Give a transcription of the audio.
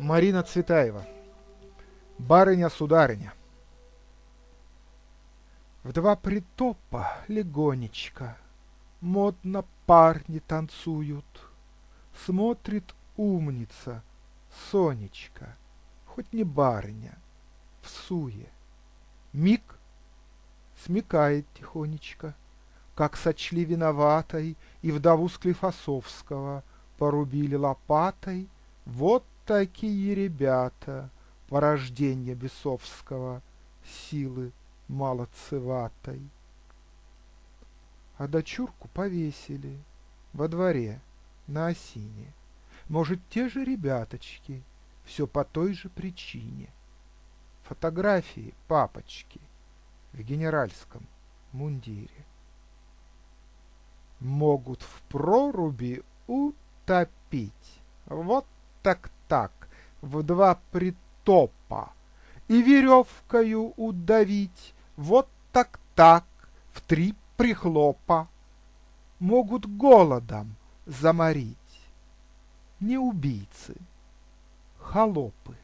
Марина Цветаева. Барыня-сударыня. В два притопа легонечко Модно парни танцуют. Смотрит умница Сонечка, Хоть не барыня, в суе. Миг смекает тихонечко, Как сочли виноватой И вдову Склифосовского Порубили лопатой вот такие ребята, Порожденья бесовского, Силы молодцеватой. А дочурку повесили Во дворе на осине. Может, те же ребяточки, Все по той же причине. Фотографии папочки В генеральском мундире. Могут в проруби утопить. Вот так-так, в два притопа, И веревкою удавить, вот так-так, в три прихлопа. Могут голодом заморить. Не убийцы, холопы.